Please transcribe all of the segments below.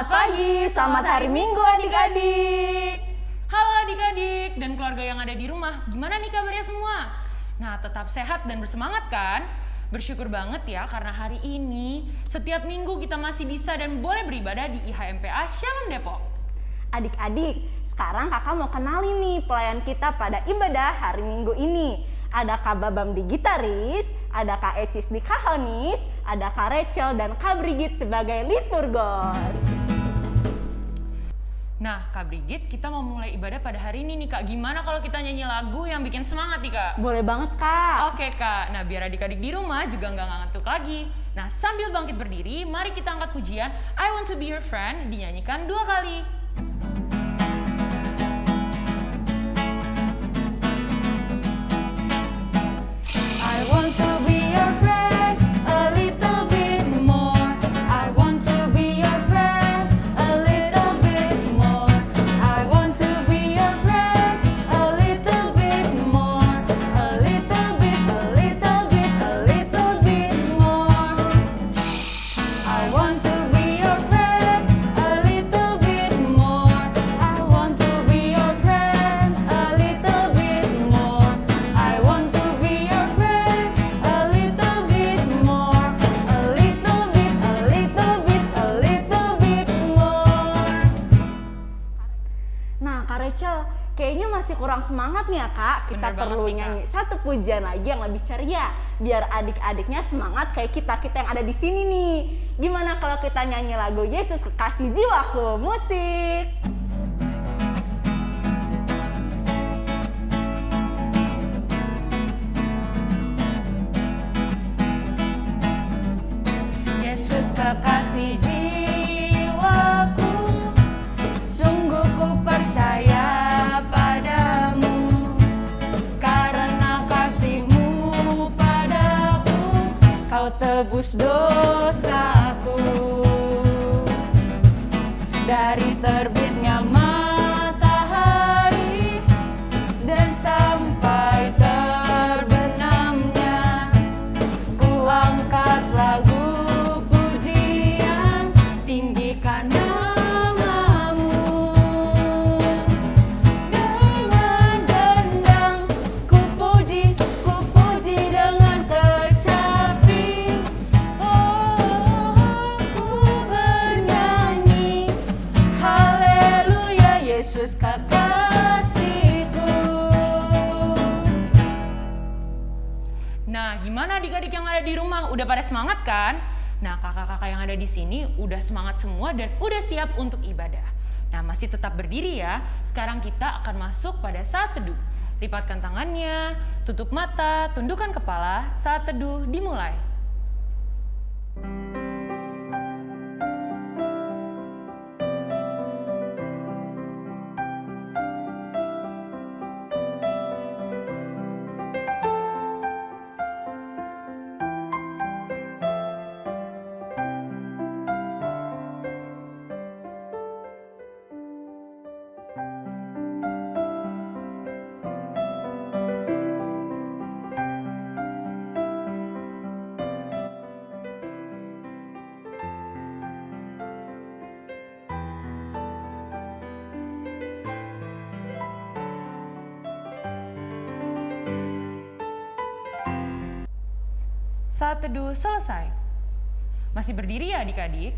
Selamat pagi, selamat hari Minggu adik-adik. Halo adik-adik dan keluarga yang ada di rumah, gimana nih kabarnya semua? Nah, tetap sehat dan bersemangat kan? Bersyukur banget ya karena hari ini setiap minggu kita masih bisa dan boleh beribadah di IHMPA Shalom Depok. Adik-adik, sekarang kakak mau kenalin nih pelayan kita pada ibadah hari Minggu ini. Ada Kak Babam di gitaris, ada Kak Ecis di kahonis, ada Kak Rachel dan Kak Brigit sebagai liturgos. Nah, Kak Brigit, kita mau mulai ibadah pada hari ini nih Kak. Gimana kalau kita nyanyi lagu yang bikin semangat nih Kak? Boleh banget Kak. Oke Kak, nah biar adik-adik di rumah juga nggak ngantuk lagi. Nah sambil bangkit berdiri, mari kita angkat pujian I Want To Be Your Friend dinyanyikan dua kali. Perlu nyanyi satu pujian lagi yang lebih ceria. Biar adik-adiknya semangat kayak kita-kita yang ada di sini nih. Gimana kalau kita nyanyi lagu Yesus Kekasih Jiwaku? Musik! Tebus dosaku. Dari terbitnya Nah, gimana adik-adik yang ada di rumah? Udah pada semangat kan? Nah, kakak-kakak yang ada di sini udah semangat semua dan udah siap untuk ibadah. Nah, masih tetap berdiri ya. Sekarang kita akan masuk pada saat teduh. Lipatkan tangannya, tutup mata, tundukkan kepala. Saat teduh dimulai. Saat teduh selesai. Masih berdiri ya adik-adik?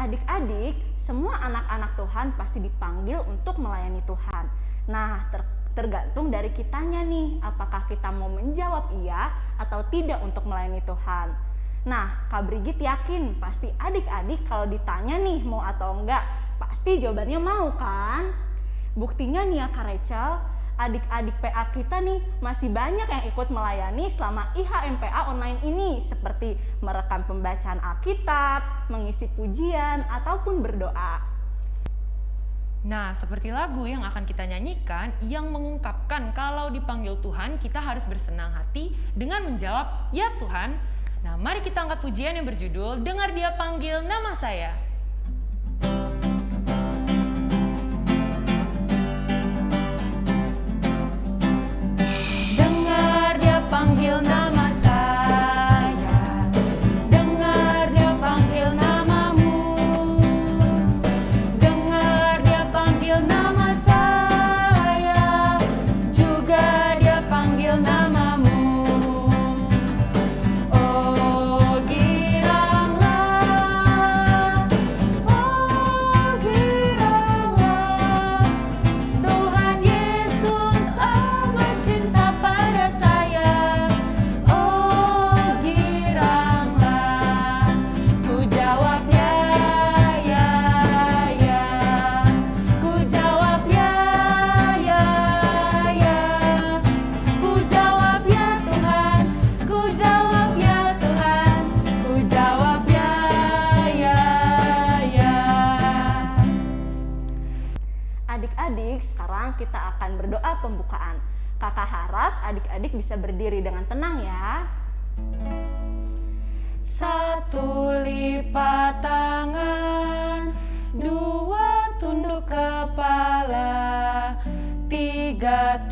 Adik-adik, semua anak-anak Tuhan pasti dipanggil untuk melayani Tuhan. Nah, ter- tergantung dari kitanya nih, apakah kita mau menjawab iya atau tidak untuk melayani Tuhan. Nah, Kak Brigit yakin pasti adik-adik kalau ditanya nih mau atau enggak, pasti jawabannya mau kan? Buktinya nih ya Kak Rachel, adik-adik PA kita nih masih banyak yang ikut melayani selama IHMPA online ini seperti merekam pembacaan Alkitab, mengisi pujian, ataupun berdoa. Nah, seperti lagu yang akan kita nyanyikan yang mengungkapkan kalau dipanggil Tuhan kita harus bersenang hati dengan menjawab, "Ya Tuhan." Nah, mari kita angkat pujian yang berjudul "Dengar Dia Panggil Nama Saya".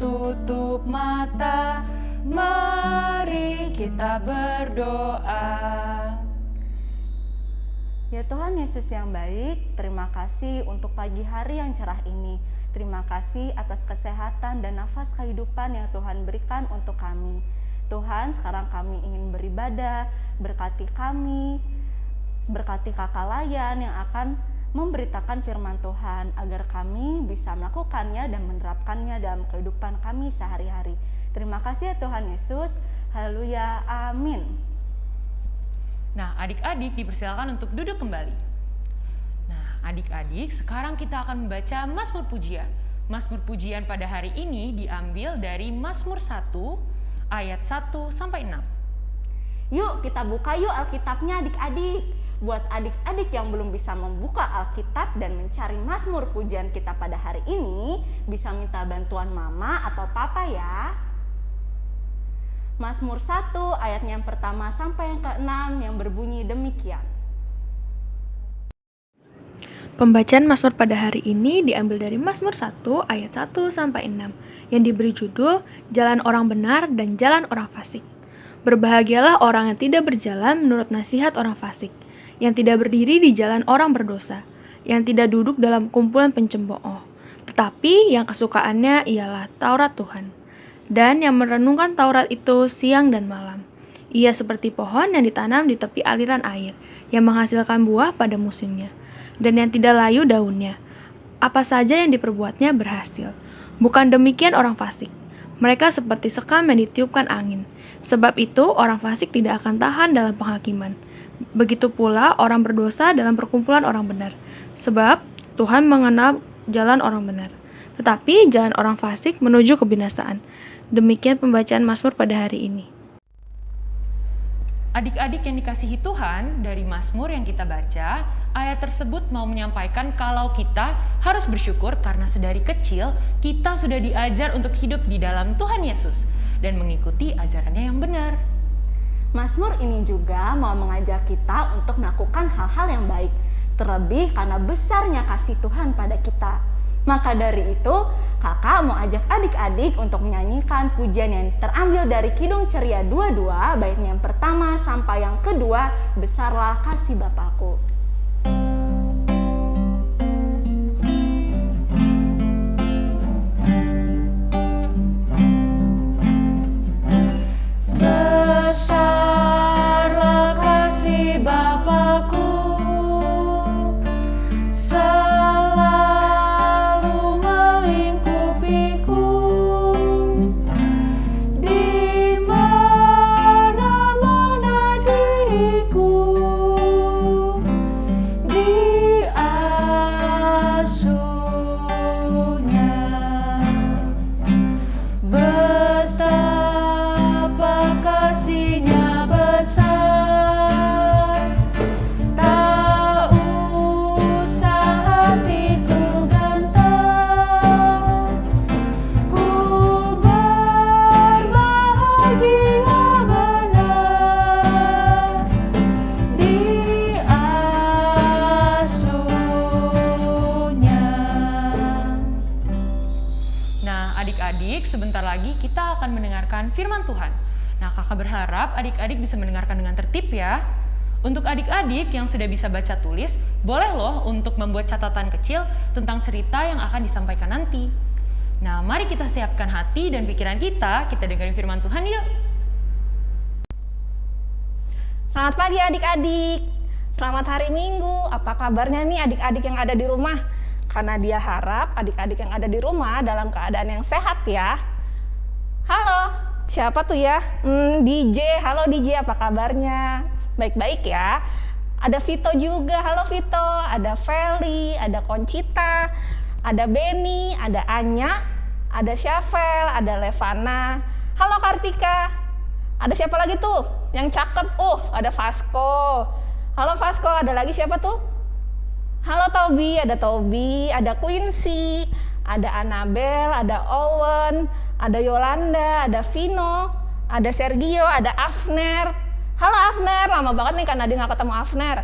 Tutup mata. Mari kita berdoa. Ya Tuhan Yesus yang baik, terima kasih untuk pagi hari yang cerah ini. Terima kasih atas kesehatan dan nafas kehidupan yang Tuhan berikan untuk kami. Tuhan, sekarang kami ingin beribadah, berkati kami, berkati kakak layan yang akan memberitakan firman Tuhan agar kami bisa melakukannya dan menerapkannya dalam kehidupan kami sehari-hari. Terima kasih ya Tuhan Yesus. Haleluya. Amin. Nah, adik-adik dipersilakan untuk duduk kembali. Nah, adik-adik, sekarang kita akan membaca Mazmur Pujian. Mazmur Pujian pada hari ini diambil dari Mazmur 1 ayat 1 sampai 6. Yuk kita buka yuk Alkitabnya adik-adik. Buat adik-adik yang belum bisa membuka Alkitab dan mencari Mazmur pujian kita pada hari ini, bisa minta bantuan mama atau papa ya. Mazmur 1 ayatnya yang pertama sampai yang keenam yang berbunyi demikian. Pembacaan Mazmur pada hari ini diambil dari Mazmur 1 ayat 1 sampai 6 yang diberi judul Jalan Orang Benar dan Jalan Orang Fasik. Berbahagialah orang yang tidak berjalan menurut nasihat orang fasik, yang tidak berdiri di jalan orang berdosa, yang tidak duduk dalam kumpulan pencembooh, tetapi yang kesukaannya ialah Taurat Tuhan, dan yang merenungkan Taurat itu siang dan malam. Ia seperti pohon yang ditanam di tepi aliran air, yang menghasilkan buah pada musimnya, dan yang tidak layu daunnya. Apa saja yang diperbuatnya berhasil. Bukan demikian orang fasik. Mereka seperti sekam yang ditiupkan angin. Sebab itu orang fasik tidak akan tahan dalam penghakiman. Begitu pula orang berdosa dalam perkumpulan orang benar. Sebab Tuhan mengenal jalan orang benar. Tetapi jalan orang fasik menuju kebinasaan. Demikian pembacaan Mazmur pada hari ini. Adik-adik yang dikasihi Tuhan, dari Mazmur yang kita baca, ayat tersebut mau menyampaikan kalau kita harus bersyukur karena sedari kecil kita sudah diajar untuk hidup di dalam Tuhan Yesus dan mengikuti ajarannya yang benar. Mazmur ini juga mau mengajak kita untuk melakukan hal-hal yang baik, terlebih karena besarnya kasih Tuhan pada kita. Maka dari itu, kakak mau ajak adik-adik untuk menyanyikan pujian yang terambil dari Kidung Ceria 22, baiknya yang pertama sampai yang kedua, Besarlah Kasih Bapakku. Adik-adik yang sudah bisa baca tulis, boleh loh untuk membuat catatan kecil tentang cerita yang akan disampaikan nanti. Nah, mari kita siapkan hati dan pikiran kita, kita dengerin firman Tuhan yuk. Selamat pagi adik-adik. Selamat hari Minggu. Apa kabarnya nih adik-adik yang ada di rumah? Karena dia harap adik-adik yang ada di rumah dalam keadaan yang sehat ya. Halo, siapa tuh ya? Hmm, DJ. Halo DJ, apa kabarnya? Baik-baik ya. Ada Vito juga. Halo Vito. Ada Feli, ada Concita, ada Benny, ada Anya, ada Syafel, ada Levana. Halo Kartika. Ada siapa lagi tuh? Yang cakep. Oh, ada Vasco. Halo Vasco, ada lagi siapa tuh? Halo Tobi, ada Tobi, ada Quincy, Ada Annabel, ada Owen, ada Yolanda, ada Vino, ada Sergio, ada Afner. Halo Afner, lama banget nih karena dia nggak ketemu Afner.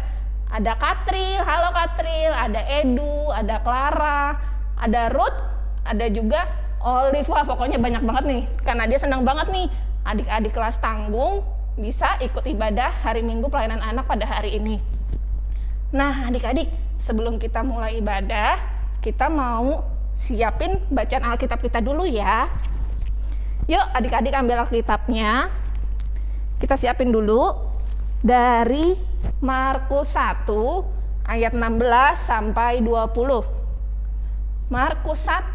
Ada Katril, halo Katril, ada Edu, ada Clara, ada Ruth, ada juga Olive. Wah pokoknya banyak banget nih, karena dia senang banget nih adik-adik kelas tanggung bisa ikut ibadah hari Minggu pelayanan anak pada hari ini. Nah adik-adik, sebelum kita mulai ibadah, kita mau siapin bacaan Alkitab kita dulu ya. Yuk adik-adik ambil Alkitabnya. Kita siapin dulu dari Markus 1 ayat 16 sampai 20. Markus 1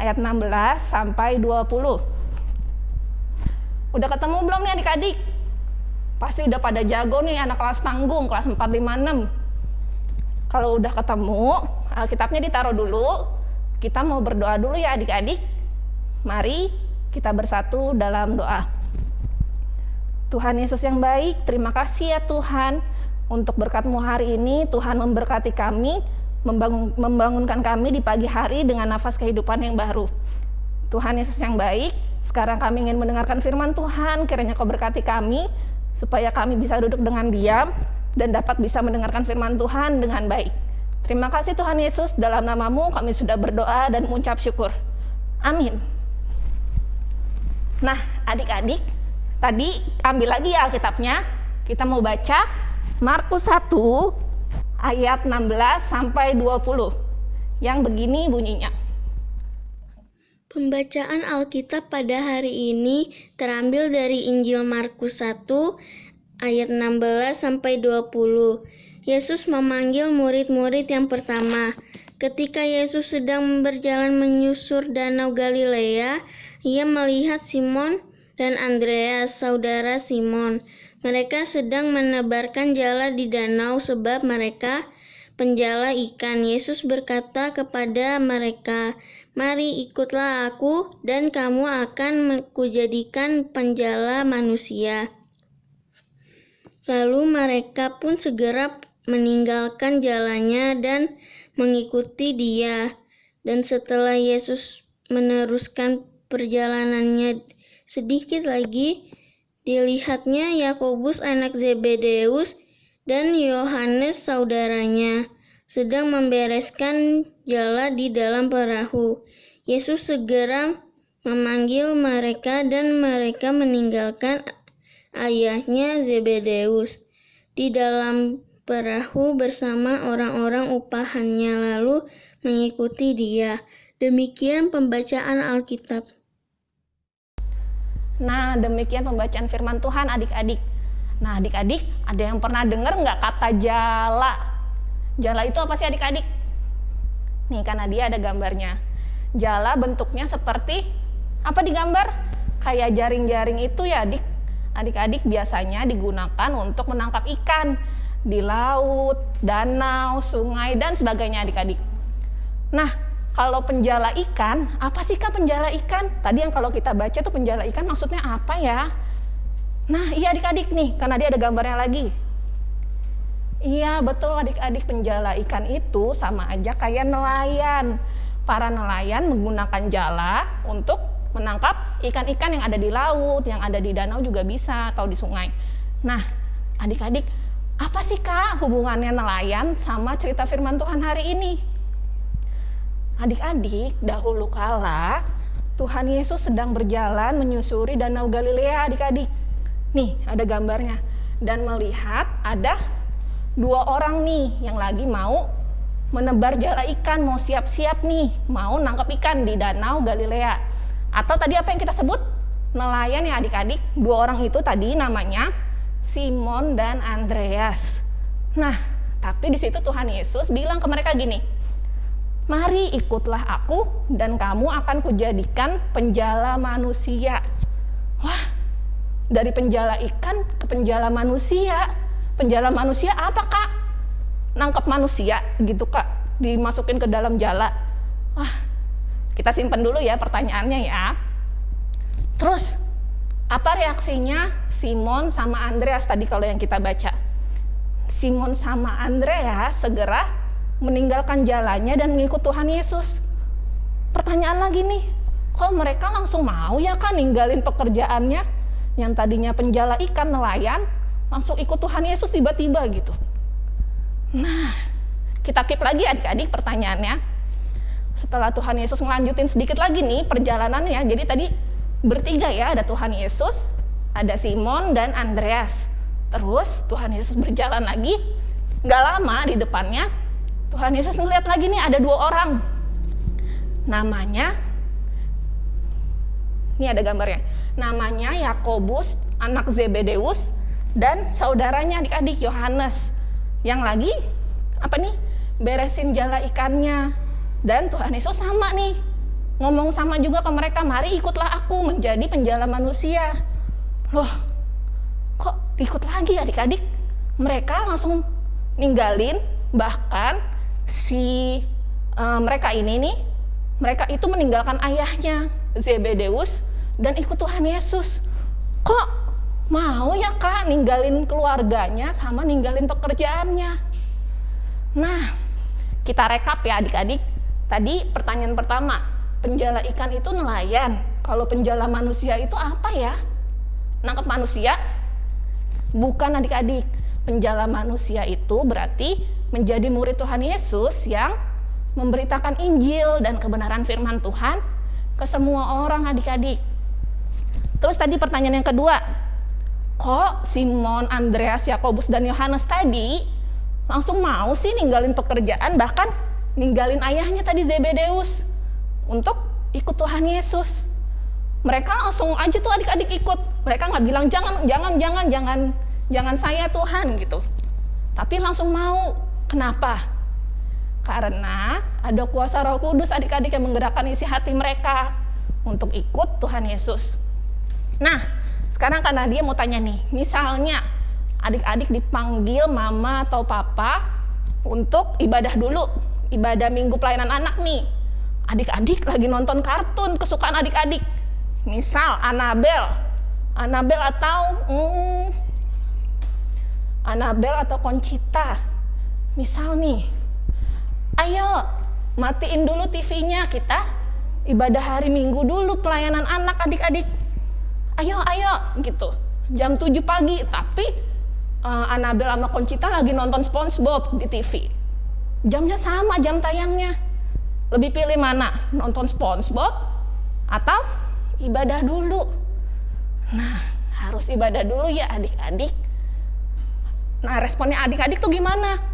ayat 16 sampai 20. Udah ketemu belum nih adik-adik? Pasti udah pada jago nih anak kelas tanggung, kelas 4, 5, 6. Kalau udah ketemu, Alkitabnya ditaruh dulu. Kita mau berdoa dulu ya adik-adik. Mari kita bersatu dalam doa. Tuhan Yesus yang baik, terima kasih ya Tuhan untuk berkatmu hari ini. Tuhan memberkati kami, membangun, membangunkan kami di pagi hari dengan nafas kehidupan yang baru. Tuhan Yesus yang baik, sekarang kami ingin mendengarkan firman Tuhan, kiranya kau berkati kami, supaya kami bisa duduk dengan diam dan dapat bisa mendengarkan firman Tuhan dengan baik. Terima kasih Tuhan Yesus, dalam namamu kami sudah berdoa dan mengucap syukur. Amin. Nah, adik-adik, tadi ambil lagi ya Alkitabnya. Kita mau baca Markus 1 ayat 16 sampai 20. Yang begini bunyinya. Pembacaan Alkitab pada hari ini terambil dari Injil Markus 1 ayat 16 sampai 20. Yesus memanggil murid-murid yang pertama. Ketika Yesus sedang berjalan menyusur danau Galilea, ia melihat Simon dan Andreas, saudara Simon. Mereka sedang menebarkan jala di danau sebab mereka penjala ikan. Yesus berkata kepada mereka, Mari ikutlah aku dan kamu akan kujadikan penjala manusia. Lalu mereka pun segera meninggalkan jalannya dan mengikuti dia. Dan setelah Yesus meneruskan perjalanannya sedikit lagi, dilihatnya Yakobus anak Zebedeus dan Yohanes saudaranya sedang membereskan jala di dalam perahu. Yesus segera memanggil mereka dan mereka meninggalkan ayahnya Zebedeus di dalam perahu bersama orang-orang upahannya lalu mengikuti dia. Demikian pembacaan Alkitab. Nah, demikian pembacaan firman Tuhan adik-adik. Nah, adik-adik, ada yang pernah dengar nggak kata jala? Jala itu apa sih adik-adik? Nih, karena dia ada gambarnya. Jala bentuknya seperti apa digambar? Kayak jaring-jaring itu ya adik. Adik-adik biasanya digunakan untuk menangkap ikan di laut, danau, sungai, dan sebagainya adik-adik. Nah, kalau penjala ikan, apa sih kak penjala ikan? Tadi yang kalau kita baca tuh penjala ikan maksudnya apa ya? Nah, iya adik-adik nih, karena dia ada gambarnya lagi. Iya, betul adik-adik penjala ikan itu sama aja kayak nelayan. Para nelayan menggunakan jala untuk menangkap ikan-ikan yang ada di laut, yang ada di danau juga bisa atau di sungai. Nah, adik-adik, apa sih kak hubungannya nelayan sama cerita firman Tuhan hari ini? Adik-adik, dahulu kala Tuhan Yesus sedang berjalan menyusuri danau Galilea adik-adik. Nih, ada gambarnya. Dan melihat ada dua orang nih yang lagi mau menebar jala ikan, mau siap-siap nih, mau nangkap ikan di danau Galilea. Atau tadi apa yang kita sebut? Nelayan ya adik-adik. Dua orang itu tadi namanya Simon dan Andreas. Nah, tapi di situ Tuhan Yesus bilang ke mereka gini, Mari ikutlah aku dan kamu akan kujadikan penjala manusia. Wah, dari penjala ikan ke penjala manusia. Penjala manusia apa kak? Nangkep manusia gitu kak, dimasukin ke dalam jala. Wah, kita simpen dulu ya pertanyaannya ya. Terus, apa reaksinya Simon sama Andreas tadi kalau yang kita baca? Simon sama Andreas segera meninggalkan jalannya dan mengikut Tuhan Yesus. pertanyaan lagi nih, kok mereka langsung mau ya kan ninggalin pekerjaannya yang tadinya penjala ikan nelayan langsung ikut Tuhan Yesus tiba-tiba gitu. Nah, kita keep lagi adik-adik pertanyaannya. Setelah Tuhan Yesus ngelanjutin sedikit lagi nih perjalanannya, jadi tadi bertiga ya, ada Tuhan Yesus, ada Simon dan Andreas. Terus Tuhan Yesus berjalan lagi, nggak lama di depannya Tuhan Yesus ngeliat lagi nih ada dua orang. Namanya, ini ada gambarnya. Namanya Yakobus, anak Zebedeus, dan saudaranya adik-adik Yohanes. Yang lagi, apa nih? Beresin jala ikannya. Dan Tuhan Yesus sama nih, ngomong sama juga ke mereka, mari ikutlah aku menjadi penjala manusia. Loh, kok ikut lagi adik-adik? Mereka langsung ninggalin, bahkan si eh, mereka ini nih, mereka itu meninggalkan ayahnya, Zebedeus, dan ikut Tuhan Yesus. Kok mau ya kak ninggalin keluarganya sama ninggalin pekerjaannya? Nah, kita rekap ya adik-adik. Tadi pertanyaan pertama, penjala ikan itu nelayan. Kalau penjala manusia itu apa ya? Nangkep manusia? Bukan adik-adik. Penjala manusia itu berarti menjadi murid Tuhan Yesus yang memberitakan Injil dan kebenaran firman Tuhan ke semua orang adik-adik. Terus tadi pertanyaan yang kedua, kok Simon, Andreas, Yakobus dan Yohanes tadi langsung mau sih ninggalin pekerjaan bahkan ninggalin ayahnya tadi Zebedeus untuk ikut Tuhan Yesus. Mereka langsung aja tuh adik-adik ikut. Mereka nggak bilang jangan, jangan, jangan, jangan, jangan saya Tuhan gitu. Tapi langsung mau. Kenapa? Karena ada kuasa Roh Kudus adik-adik yang menggerakkan isi hati mereka untuk ikut Tuhan Yesus. Nah, sekarang karena dia mau tanya nih, misalnya adik-adik dipanggil mama atau papa untuk ibadah dulu, ibadah minggu pelayanan anak nih. Adik-adik lagi nonton kartun kesukaan adik-adik. Misal Annabel, Annabel atau hmm, Annabel atau Conchita. Misal nih, ayo matiin dulu TV-nya kita ibadah hari Minggu dulu pelayanan anak adik-adik. Ayo, ayo gitu. Jam 7 pagi, tapi uh, Annabel sama Conchita lagi nonton SpongeBob di TV. Jamnya sama jam tayangnya. Lebih pilih mana? Nonton SpongeBob atau ibadah dulu? Nah, harus ibadah dulu ya adik-adik. Nah, responnya adik-adik tuh gimana?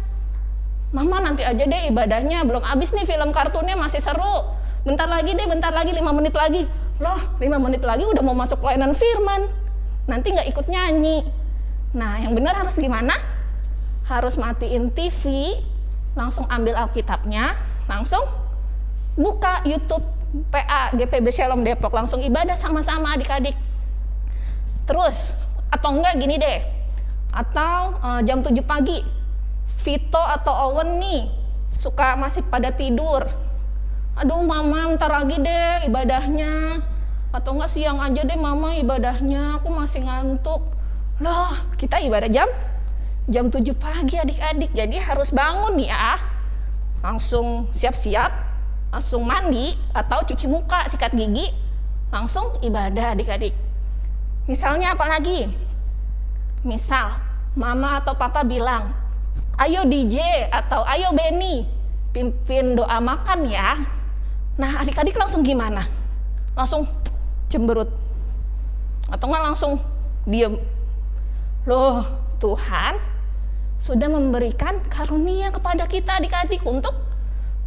Mama nanti aja deh ibadahnya, belum habis nih film kartunnya masih seru. Bentar lagi deh, bentar lagi, lima menit lagi. Loh, lima menit lagi udah mau masuk pelayanan firman. Nanti nggak ikut nyanyi. Nah, yang benar harus gimana? Harus matiin TV, langsung ambil Alkitabnya, langsung buka YouTube PA GPB Shalom Depok, langsung ibadah sama-sama adik-adik. Terus, atau enggak gini deh, atau eh, jam 7 pagi, Vito atau Owen nih, suka masih pada tidur. Aduh mama ntar lagi deh ibadahnya. Atau enggak siang aja deh mama ibadahnya, aku masih ngantuk. Loh, kita ibadah jam jam 7 pagi adik-adik. Jadi harus bangun ya. Langsung siap-siap, langsung mandi atau cuci muka, sikat gigi, langsung ibadah adik-adik. Misalnya apa lagi? Misal mama atau papa bilang, "Ayo DJ" atau "Ayo Benny, pimpin doa makan ya." Nah, adik-adik langsung gimana? Langsung cemberut. Atau enggak langsung diem. Loh, Tuhan sudah memberikan karunia kepada kita adik-adik untuk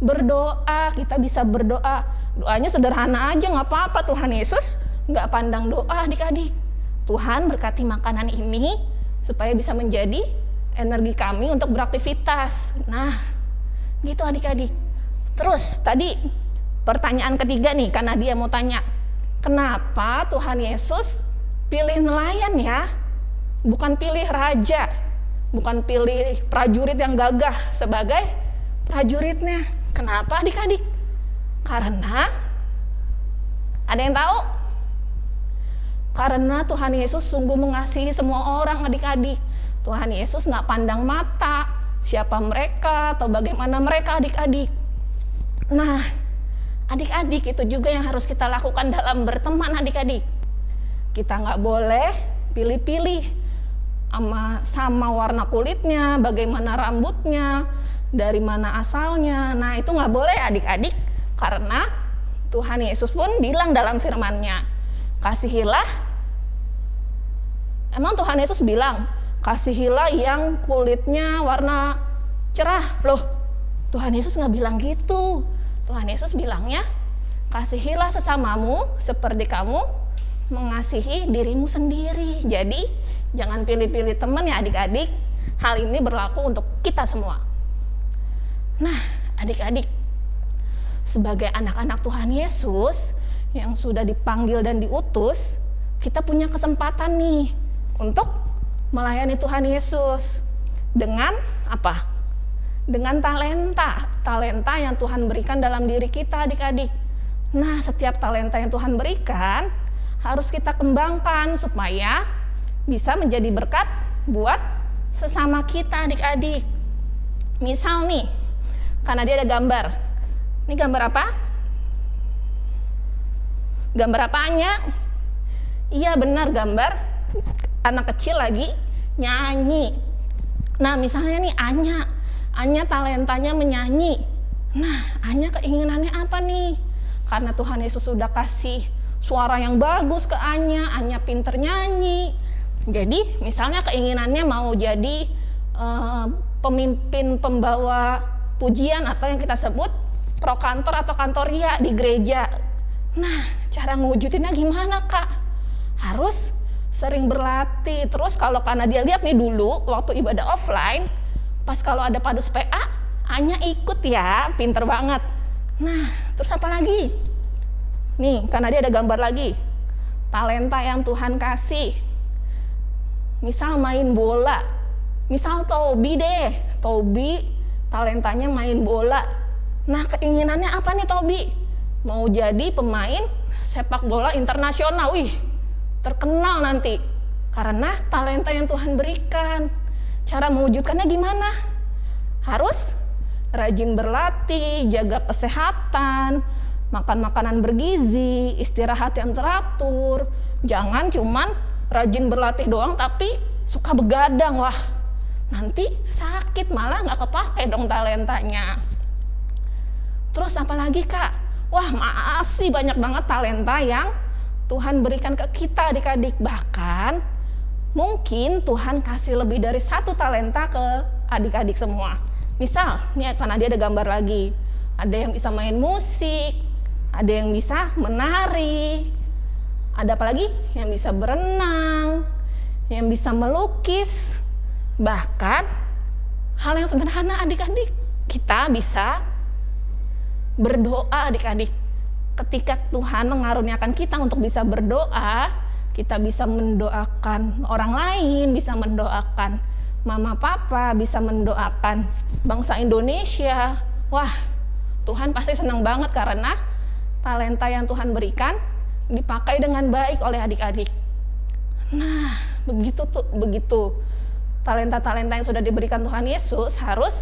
berdoa. Kita bisa berdoa. Doanya sederhana aja, nggak apa-apa. Tuhan Yesus nggak pandang doa adik-adik. Tuhan berkati makanan ini supaya bisa menjadi energi kami untuk beraktivitas. Nah, gitu adik-adik. Terus tadi pertanyaan ketiga nih, karena dia mau tanya, kenapa Tuhan Yesus pilih nelayan ya? Bukan pilih raja, bukan pilih prajurit yang gagah sebagai prajuritnya. Kenapa adik-adik? Karena ada yang tahu? Karena Tuhan Yesus sungguh mengasihi semua orang adik-adik. Tuhan Yesus nggak pandang mata siapa mereka atau bagaimana mereka adik-adik. Nah, adik-adik itu juga yang harus kita lakukan dalam berteman adik-adik. Kita nggak boleh pilih-pilih sama, sama warna kulitnya, bagaimana rambutnya, dari mana asalnya. Nah itu nggak boleh adik-adik karena Tuhan Yesus pun bilang dalam firman-Nya, kasihilah. Emang Tuhan Yesus bilang, kasihilah yang kulitnya warna cerah. Loh, Tuhan Yesus nggak bilang gitu. Tuhan Yesus bilangnya, kasihilah sesamamu seperti kamu mengasihi dirimu sendiri. Jadi, jangan pilih-pilih teman ya adik-adik. Hal ini berlaku untuk kita semua. Nah, adik-adik, sebagai anak-anak Tuhan Yesus yang sudah dipanggil dan diutus, kita punya kesempatan nih untuk melayani Tuhan Yesus dengan apa? Dengan talenta, talenta yang Tuhan berikan dalam diri kita adik-adik. Nah, setiap talenta yang Tuhan berikan harus kita kembangkan supaya bisa menjadi berkat buat sesama kita adik-adik. Misal nih, karena dia ada gambar. Ini gambar apa? Gambar apanya? Iya benar gambar anak kecil lagi nyanyi. Nah misalnya nih Anya, Anya talentanya menyanyi. Nah Anya keinginannya apa nih? Karena Tuhan Yesus sudah kasih suara yang bagus ke Anya, Anya pinter nyanyi. Jadi misalnya keinginannya mau jadi eh, pemimpin pembawa pujian atau yang kita sebut prokantor atau kantoria di gereja. Nah, cara ngewujudinnya gimana, Kak? Harus sering berlatih. Terus kalau karena dia lihat nih dulu waktu ibadah offline, pas kalau ada padus PA, Anya ikut ya, pinter banget. Nah, terus apa lagi? Nih, karena dia ada gambar lagi. Talenta yang Tuhan kasih. Misal main bola. Misal Tobi deh. Tobi talentanya main bola. Nah, keinginannya apa nih Tobi? Mau jadi pemain sepak bola internasional. Wih, terkenal nanti. Karena talenta yang Tuhan berikan. Cara mewujudkannya gimana? Harus rajin berlatih, jaga kesehatan, makan makanan bergizi, istirahat yang teratur. Jangan cuman rajin berlatih doang tapi suka begadang. Wah, nanti sakit malah nggak kepake dong talentanya. Terus apa lagi kak? Wah masih banyak banget talenta yang Tuhan berikan ke kita adik-adik. Bahkan mungkin Tuhan kasih lebih dari satu talenta ke adik-adik semua. Misal, nih karena ada gambar lagi. Ada yang bisa main musik, ada yang bisa menari, ada apa lagi? Yang bisa berenang, yang bisa melukis, bahkan hal yang sederhana adik-adik kita bisa berdoa adik-adik ketika Tuhan mengaruniakan kita untuk bisa berdoa kita bisa mendoakan orang lain bisa mendoakan mama papa bisa mendoakan bangsa Indonesia. Wah Tuhan pasti senang banget karena talenta yang Tuhan berikan dipakai dengan baik oleh adik-adik. Nah begitu tuh begitu talenta-talenta yang sudah diberikan Tuhan Yesus harus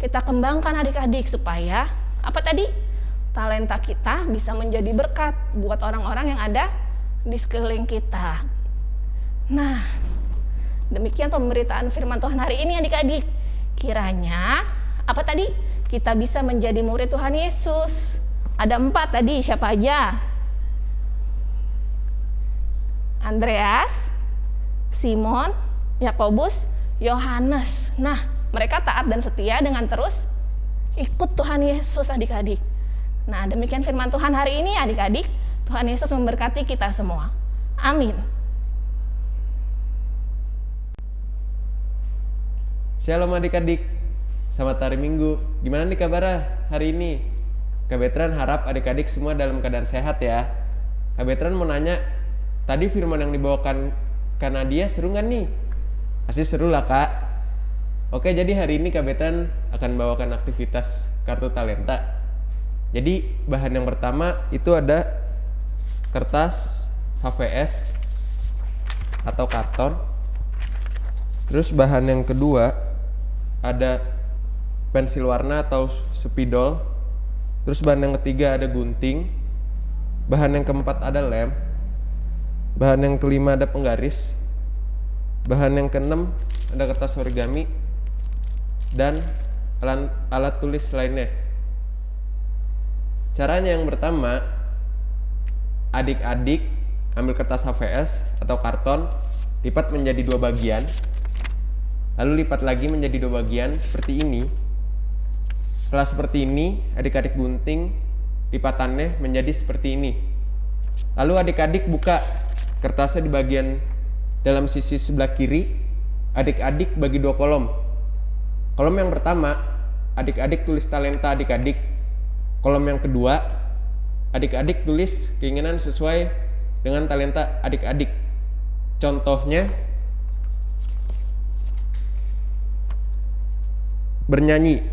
kita kembangkan adik-adik supaya apa tadi talenta kita bisa menjadi berkat buat orang-orang yang ada di sekeliling kita. Nah, demikian pemberitaan firman Tuhan hari ini adik-adik. Kiranya apa tadi? Kita bisa menjadi murid Tuhan Yesus. Ada empat tadi, siapa aja? Andreas, Simon, Yakobus, Yohanes. Nah, mereka taat dan setia dengan terus ikut Tuhan Yesus adik-adik. Nah, demikian firman Tuhan hari ini adik-adik. Tuhan Yesus memberkati kita semua. Amin. Shalom adik-adik, selamat hari Minggu. Gimana nih kabarnya hari ini? Kak Betran harap adik-adik semua dalam keadaan sehat ya. Kak Betran mau nanya, tadi firman yang dibawakan Kak Nadia seru nggak nih? Pasti seru lah kak. Oke, jadi hari ini Kak Betran akan bawakan aktivitas kartu talenta. Jadi bahan yang pertama itu ada kertas HVS atau karton. Terus bahan yang kedua ada pensil warna atau spidol. Terus bahan yang ketiga ada gunting. Bahan yang keempat ada lem. Bahan yang kelima ada penggaris. Bahan yang keenam ada kertas origami dan alat, tulis lainnya. Caranya yang pertama, adik-adik ambil kertas HVS atau karton, lipat menjadi dua bagian, lalu lipat lagi menjadi dua bagian seperti ini. Setelah seperti ini, adik-adik gunting lipatannya menjadi seperti ini. Lalu adik-adik buka kertasnya di bagian dalam sisi sebelah kiri, adik-adik bagi dua kolom. Kolom yang pertama, adik-adik tulis talenta adik-adik. Kolom yang kedua, adik-adik tulis keinginan sesuai dengan talenta adik-adik. Contohnya, bernyanyi.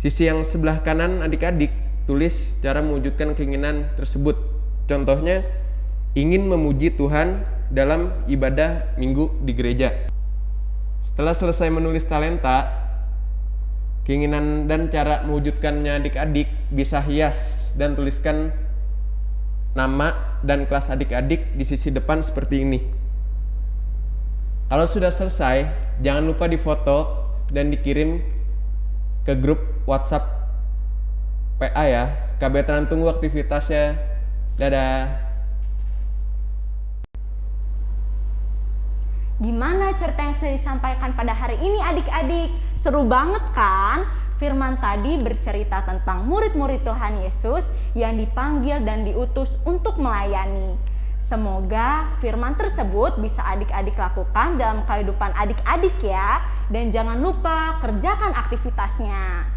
Sisi yang sebelah kanan adik-adik tulis cara mewujudkan keinginan tersebut. Contohnya, ingin memuji Tuhan dalam ibadah minggu di gereja. Setelah selesai menulis talenta, keinginan dan cara mewujudkannya adik-adik bisa hias dan tuliskan nama dan kelas adik-adik di sisi depan seperti ini. Kalau sudah selesai, jangan lupa difoto dan dikirim ke grup WhatsApp PA ya. KB tunggu aktivitasnya. Dadah. Gimana cerita yang sudah disampaikan pada hari ini adik-adik? Seru banget kan? Firman tadi bercerita tentang murid-murid Tuhan Yesus yang dipanggil dan diutus untuk melayani. Semoga firman tersebut bisa adik-adik lakukan dalam kehidupan adik-adik ya. Dan jangan lupa kerjakan aktivitasnya.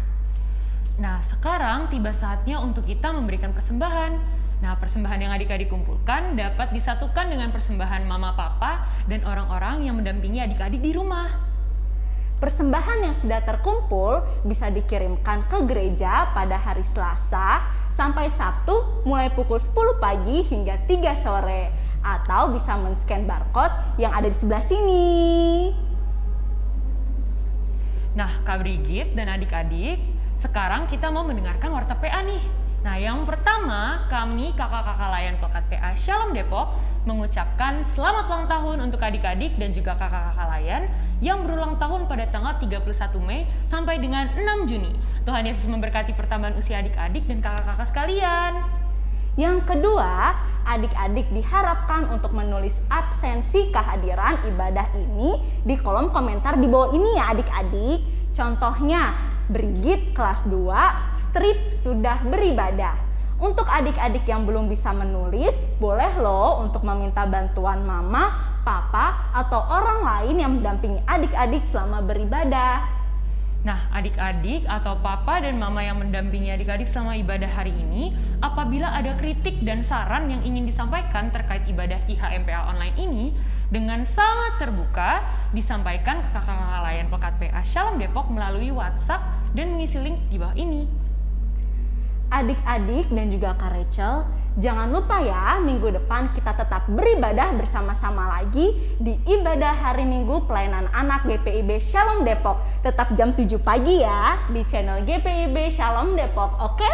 Nah, sekarang tiba saatnya untuk kita memberikan persembahan. Nah, persembahan yang adik-adik kumpulkan dapat disatukan dengan persembahan mama papa dan orang-orang yang mendampingi adik-adik di rumah. Persembahan yang sudah terkumpul bisa dikirimkan ke gereja pada hari Selasa sampai Sabtu mulai pukul 10 pagi hingga 3 sore atau bisa men-scan barcode yang ada di sebelah sini. Nah, Kak Brigit dan adik-adik, sekarang kita mau mendengarkan warta PA nih. Nah, yang pertama, kami kakak-kakak layan Pekat PA Shalom Depok mengucapkan selamat ulang tahun untuk adik-adik dan juga kakak-kakak layan yang berulang tahun pada tanggal 31 Mei sampai dengan 6 Juni. Tuhan Yesus memberkati pertambahan usia adik-adik dan kakak-kakak sekalian. Yang kedua, adik-adik diharapkan untuk menulis absensi kehadiran ibadah ini di kolom komentar di bawah ini ya adik-adik. Contohnya, Brigit kelas 2, strip sudah beribadah. Untuk adik-adik yang belum bisa menulis, boleh loh untuk meminta bantuan mama, papa, atau orang lain yang mendampingi adik-adik selama beribadah. Nah, adik-adik atau papa dan mama yang mendampingi adik-adik selama ibadah hari ini, apabila ada kritik dan saran yang ingin disampaikan terkait ibadah IHMPA online ini, dengan sangat terbuka disampaikan ke kakak-kakak layan Pekat PA Shalom Depok melalui WhatsApp dan mengisi link di bawah ini. Adik-adik dan juga Kak Rachel, jangan lupa ya minggu depan kita tetap beribadah bersama-sama lagi di ibadah hari Minggu pelayanan anak GPIB Shalom Depok. Tetap jam 7 pagi ya di channel GPIB Shalom Depok, oke?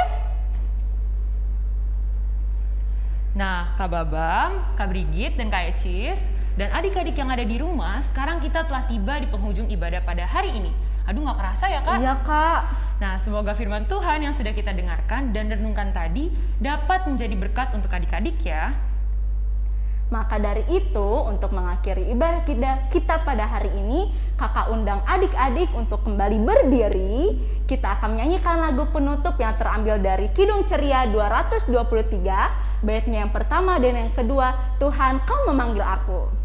Nah, Kak Babam, Kak Brigit, dan Kak Ecis, dan adik-adik yang ada di rumah, sekarang kita telah tiba di penghujung ibadah pada hari ini. Aduh, nggak kerasa ya, Kak? Iya kak. Nah, semoga firman Tuhan yang sudah kita dengarkan dan renungkan tadi dapat menjadi berkat untuk adik-adik ya. Maka dari itu, untuk mengakhiri ibadah kita, kita pada hari ini, kakak undang adik-adik untuk kembali berdiri. Kita akan menyanyikan lagu penutup yang terambil dari Kidung Ceria 223, baitnya yang pertama dan yang kedua, Tuhan kau memanggil aku.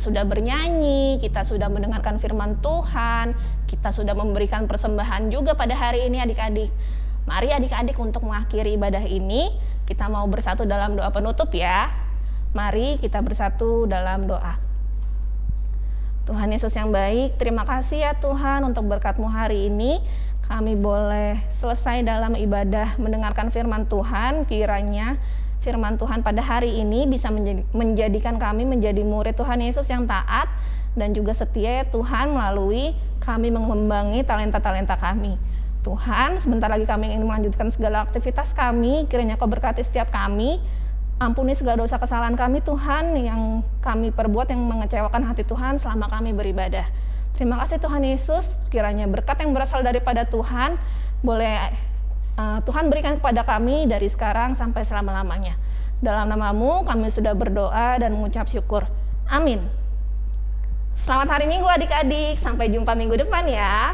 Sudah bernyanyi, kita sudah mendengarkan firman Tuhan, kita sudah memberikan persembahan juga pada hari ini adik-adik. Mari adik-adik untuk mengakhiri ibadah ini, kita mau bersatu dalam doa penutup ya. Mari kita bersatu dalam doa. Tuhan Yesus yang baik, terima kasih ya Tuhan untuk berkatmu hari ini. Kami boleh selesai dalam ibadah mendengarkan firman Tuhan, kiranya firman Tuhan pada hari ini bisa menjadi- menjadikan kami menjadi murid Tuhan Yesus yang taat dan juga setia ya Tuhan melalui kami mengembangin talenta-talenta kami. Tuhan, sebentar lagi kami ingin melanjutkan segala aktivitas kami, kiranya Kau berkati setiap kami, Ampuni segala dosa kesalahan kami Tuhan yang kami perbuat yang mengecewakan hati Tuhan selama kami beribadah. Terima kasih Tuhan Yesus, kiranya berkat yang berasal daripada Tuhan boleh uh, Tuhan berikan kepada kami dari sekarang sampai selama-lamanya. Dalam namamu kami sudah berdoa dan mengucap syukur. Amin. Selamat hari Minggu adik-adik, sampai jumpa minggu depan ya.